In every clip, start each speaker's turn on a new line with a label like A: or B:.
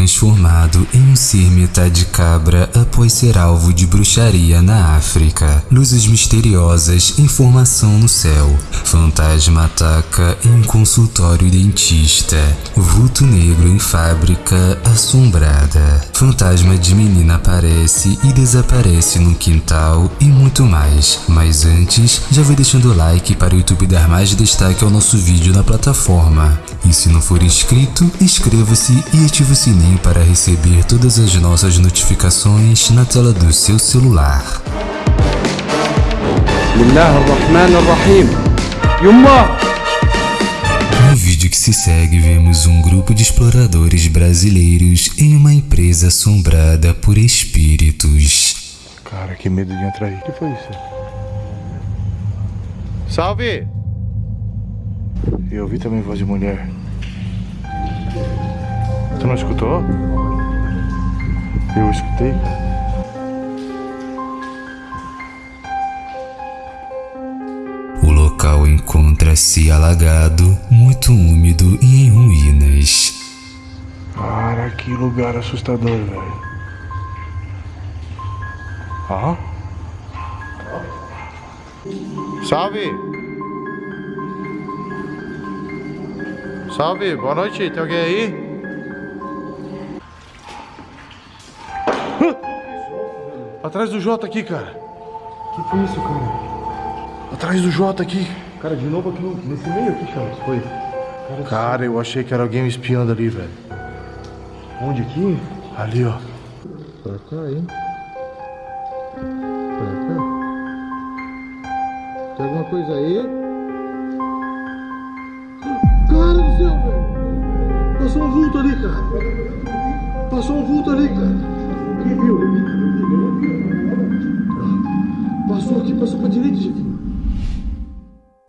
A: transformado em um ser metade cabra após ser alvo de bruxaria na África. Luzes misteriosas, informação no céu. Fantasma ataca em um consultório dentista. Vulto negro em fábrica assombrada. Fantasma de menina aparece e desaparece no quintal e muito mais. Mas antes, já vai deixando o like para o YouTube dar mais destaque ao nosso vídeo na plataforma. E se não for inscrito, inscreva-se e ative o sininho para receber todas as nossas notificações na tela do seu celular. No vídeo que se segue, vemos um grupo de exploradores brasileiros em uma empresa assombrada por espíritos.
B: Cara, que medo de entrar aí. O que foi isso? Salve! Eu ouvi também voz de mulher. Tu não escutou? Eu escutei.
A: O local encontra-se alagado, muito úmido e em ruínas.
B: Cara, que lugar assustador, velho. Ó. Salve! Salve, boa noite, tem alguém aí? Atrás do Jota aqui, cara.
C: que foi isso, cara?
B: Atrás do Jota aqui.
C: Cara, de novo aqui no- nesse meio aqui, Charles, foi? Cara,
B: Cara, eu achei que era alguém me espiando ali, velho.
C: onde aqui?
B: Ali, ó.
C: Pra cá, hein? Pra cá. Tem alguma coisa aí? Passou um vulto ali, cara! Passou um vulto ali, cara! Quem viu? Passou aqui, passou pra direita, gente.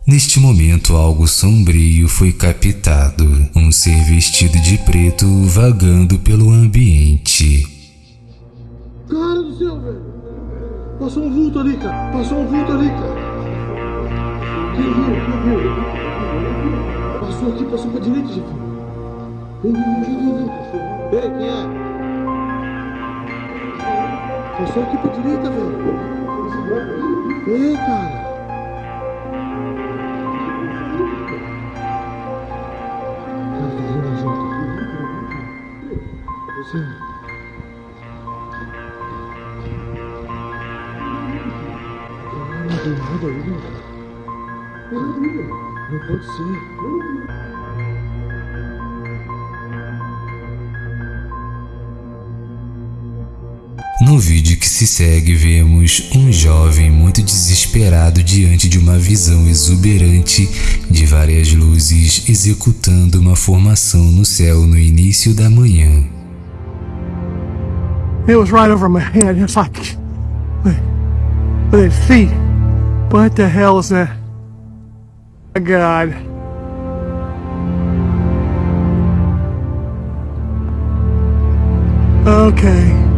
A: Neste momento, algo sombrio foi captado. Um ser vestido de preto vagando pelo ambiente.
C: Cara do céu, velho! Passou um vulto ali, cara! Passou um vulto ali, cara! Quem viu? Quem viu? Passou aqui, passou pra direita, gente. Ei, quem é? Passou aqui pra direita, velho. Ei, cara. Cara, tá. Não tem nada aí. Não pode ser.
A: No vídeo que se segue, vemos um jovem muito desesperado diante de uma visão exuberante de várias luzes executando uma formação no céu no início da manhã.
D: It was right over my head. It's like, with, feet. What the hell is that? My God. Okay.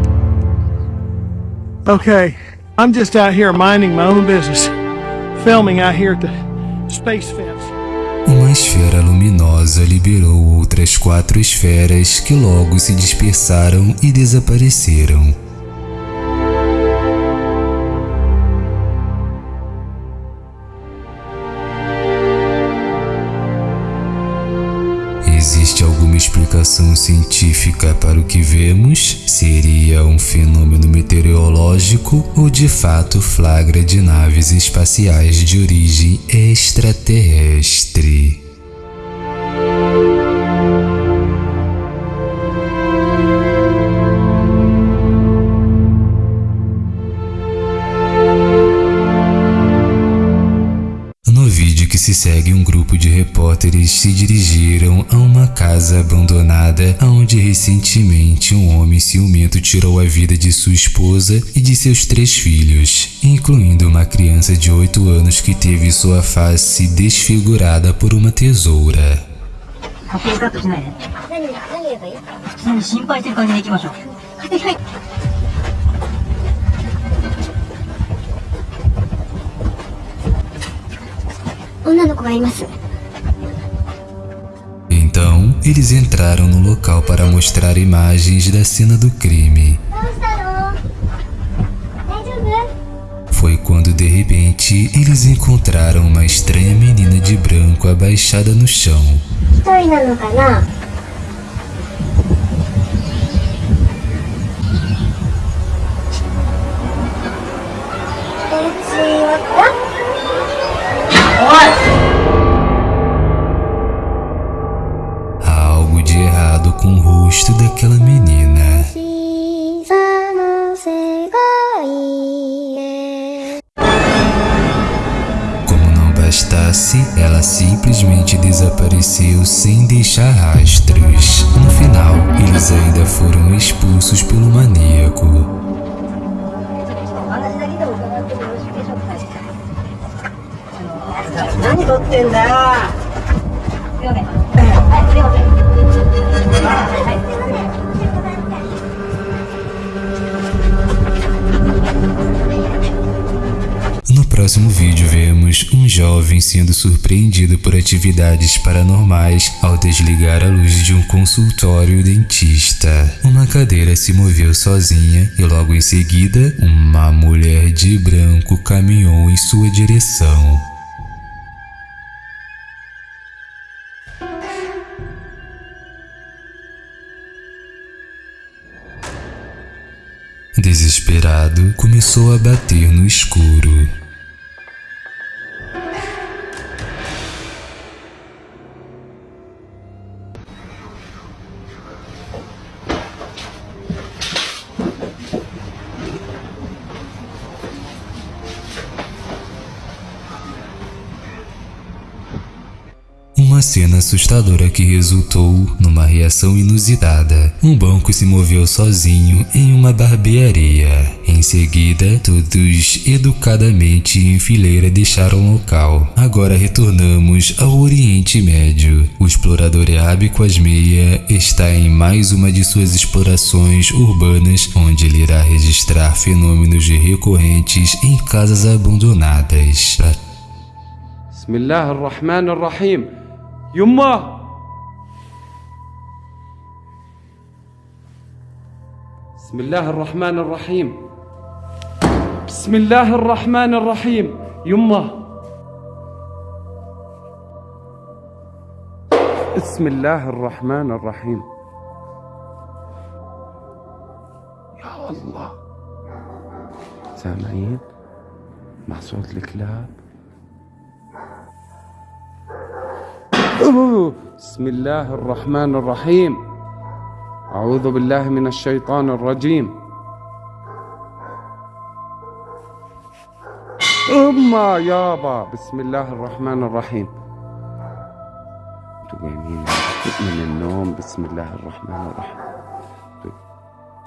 D: Okay. I'm just out here minding my own business. Filming out here at the space fence.
A: Uma esfera luminosa liberou outras quatro esferas que logo se dispersaram e desapareceram. Explicação científica para o que vemos? Seria um fenômeno meteorológico ou de fato flagra de naves espaciais de origem extraterrestre? Que se segue, um grupo de repórteres se dirigiram a uma casa abandonada onde recentemente um homem ciumento tirou a vida de sua esposa e de seus três filhos, incluindo uma criança de 8 anos que teve sua face desfigurada por uma tesoura. Então, eles entraram no local para mostrar imagens da cena do crime. Foi quando de repente eles encontraram uma estranha menina de branco abaixada no chão. It's aquela menina. Como não bastasse, ela simplesmente desapareceu sem deixar rastros. No final, eles ainda foram expulsos pelo maníaco. Próximo vídeo vemos um jovem sendo surpreendido por atividades paranormais ao desligar a luz de um consultório dentista. Uma cadeira se moveu sozinha e logo em seguida uma mulher de branco caminhou em sua direção. Desesperado, começou a bater no escuro. cena assustadora que resultou numa reação inusitada. Um banco se moveu sozinho em uma barbearia. Em seguida, todos educadamente em fileira deixaram o local. Agora retornamos ao Oriente Médio. O explorador Eabe Quasmeia está em mais uma de suas explorações urbanas, onde ele irá registrar fenômenos recorrentes em casas abandonadas. Pra
E: بسم الله الرحمن الرحيم يمه بسم الله الرحمن الرحيم. بسم الله الرحمن الرحيم. يمه بسم الله الرحمن الرحيم. يا الله. سامعين؟ مع صوت الكلاب. بسم الله الرحمن الرحيم. أعوذ بالله من الشيطان الرجيم. أما يابا بسم الله الرحمن الرحيم. قايمين من النوم بسم الله الرحمن الرحيم.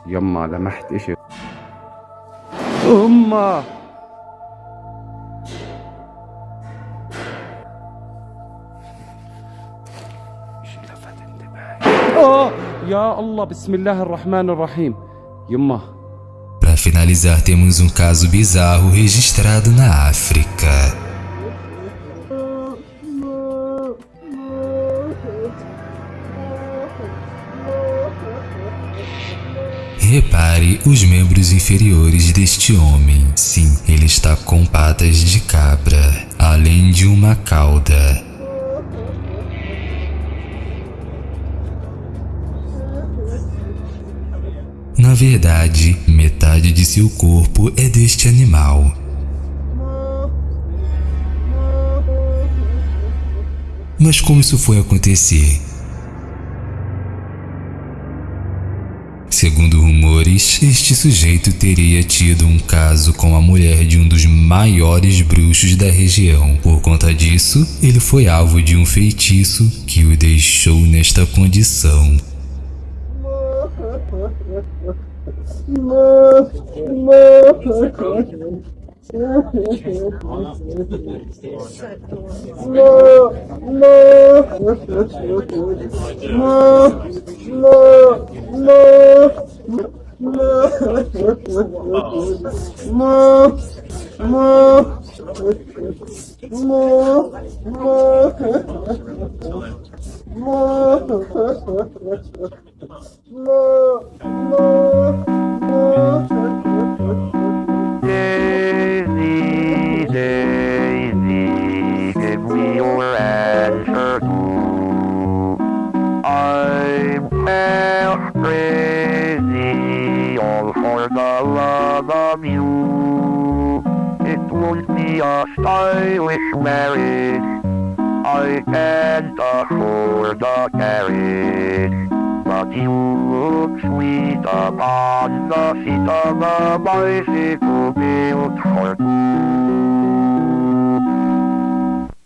E: يما لمحت إشي. أما Ya Allah, Bismillahirrahmanirrahim. Yumma.
A: Para finalizar, temos um caso bizarro registrado na África. Repare os membros inferiores deste homem. Sim, ele está com patas de cabra, além de uma cauda. Na verdade, metade de seu corpo é deste animal. Mas como isso foi acontecer? Segundo rumores, este sujeito teria tido um caso com a mulher de um dos maiores bruxos da região. Por conta disso, ele foi alvo de um feitiço que o deixou nesta condição.
F: No, no, no. It won't be a stylish marriage. I can't afford a carriage. But you look sweet upon the seat of a bicycle built for two.